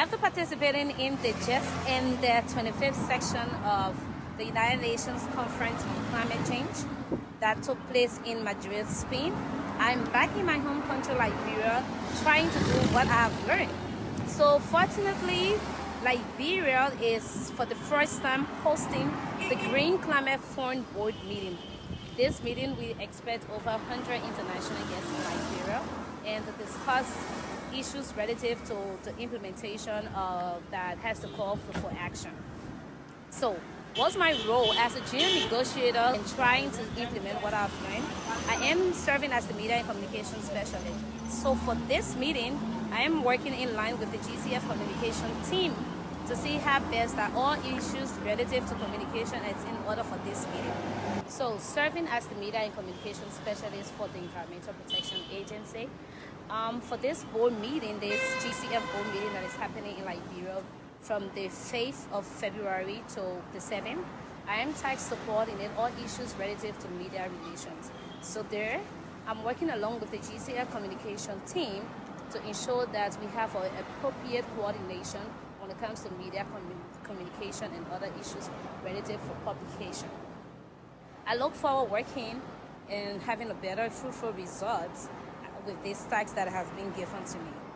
After participating in the just ended 25th section of the United Nations Conference on Climate Change that took place in Madrid, Spain, I'm back in my home country, Liberia, trying to do what I have learned. So fortunately, Liberia is for the first time hosting the Green Climate Fund Board meeting. This meeting, we expect over 100 international guests in Liberia and to discuss issues relative to, the implementation of that has to call for, for action. So what's my role as a junior negotiator in trying to implement what I've learned? I am serving as the media and communication specialist. So for this meeting, I am working in line with the GCF communication team to see how best that all issues relative to communication is in order for this meeting. So serving as the media and communication specialist for the Environmental Protection Agency, um, for this board meeting, this GCF board meeting that is happening in Liberia from the 5th of February to the 7th, I am tasked to coordinate all issues relative to media relations. So there, I'm working along with the GCF communication team to ensure that we have an appropriate coordination when it comes to media communication and other issues relative for publication. I look forward working and having a better fruitful results with these tasks that have been given to me.